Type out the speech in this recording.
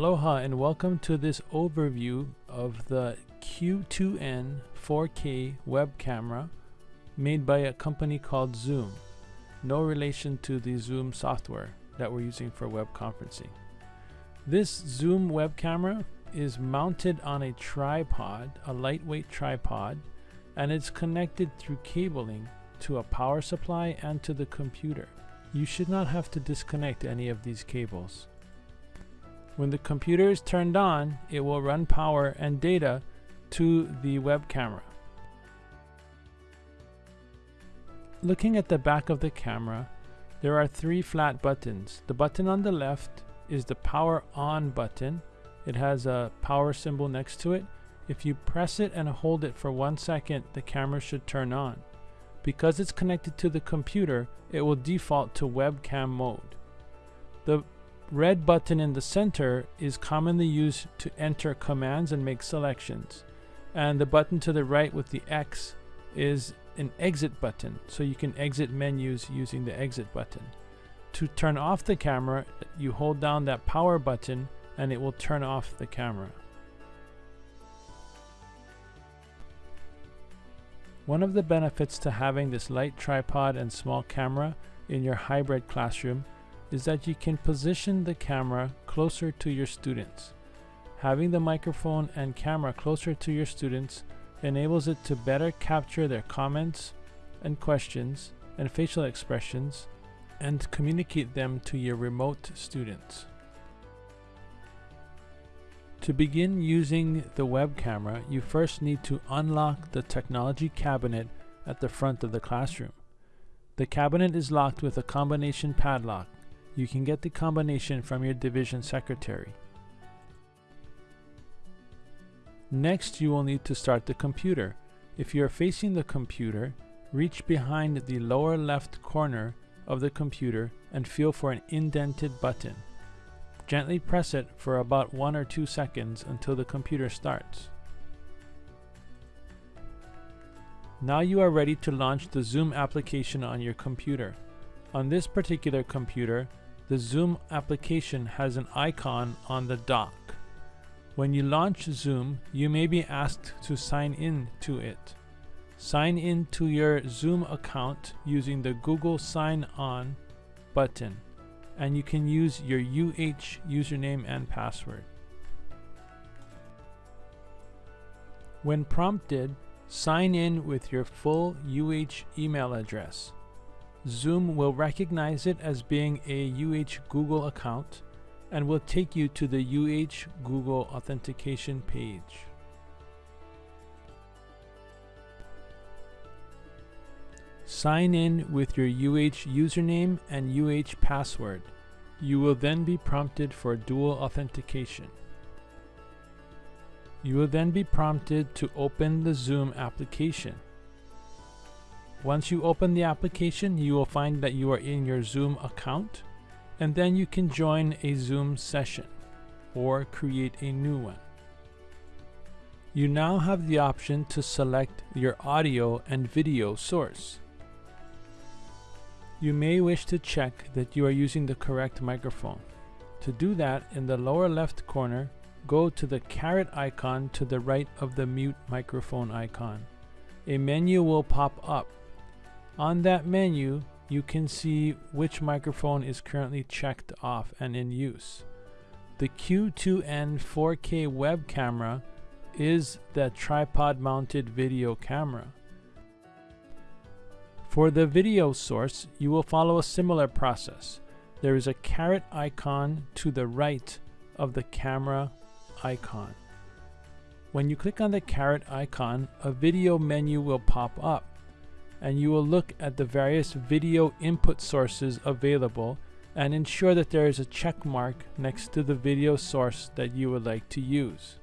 Aloha and welcome to this overview of the Q2N 4K web camera made by a company called Zoom. No relation to the Zoom software that we're using for web conferencing. This Zoom web camera is mounted on a tripod, a lightweight tripod, and it's connected through cabling to a power supply and to the computer. You should not have to disconnect any of these cables. When the computer is turned on, it will run power and data to the web camera. Looking at the back of the camera, there are three flat buttons. The button on the left is the power on button. It has a power symbol next to it. If you press it and hold it for one second, the camera should turn on. Because it's connected to the computer, it will default to webcam mode. The red button in the center is commonly used to enter commands and make selections. And the button to the right with the X is an exit button, so you can exit menus using the exit button. To turn off the camera, you hold down that power button and it will turn off the camera. One of the benefits to having this light tripod and small camera in your hybrid classroom is that you can position the camera closer to your students. Having the microphone and camera closer to your students enables it to better capture their comments and questions and facial expressions and communicate them to your remote students. To begin using the web camera, you first need to unlock the technology cabinet at the front of the classroom. The cabinet is locked with a combination padlock. You can get the combination from your division secretary. Next, you will need to start the computer. If you are facing the computer, reach behind the lower left corner of the computer and feel for an indented button. Gently press it for about one or two seconds until the computer starts. Now you are ready to launch the Zoom application on your computer. On this particular computer, the Zoom application has an icon on the dock. When you launch Zoom, you may be asked to sign in to it. Sign in to your Zoom account using the Google Sign On button and you can use your UH username and password. When prompted, sign in with your full UH email address. Zoom will recognize it as being a UH Google account and will take you to the UH Google authentication page. Sign in with your UH username and UH password. You will then be prompted for dual authentication. You will then be prompted to open the Zoom application. Once you open the application, you will find that you are in your Zoom account, and then you can join a Zoom session or create a new one. You now have the option to select your audio and video source. You may wish to check that you are using the correct microphone. To do that, in the lower left corner, go to the caret icon to the right of the mute microphone icon. A menu will pop up. On that menu, you can see which microphone is currently checked off and in use. The Q2N 4K web camera is the tripod mounted video camera. For the video source, you will follow a similar process. There is a caret icon to the right of the camera icon. When you click on the caret icon, a video menu will pop up and you will look at the various video input sources available and ensure that there is a check mark next to the video source that you would like to use.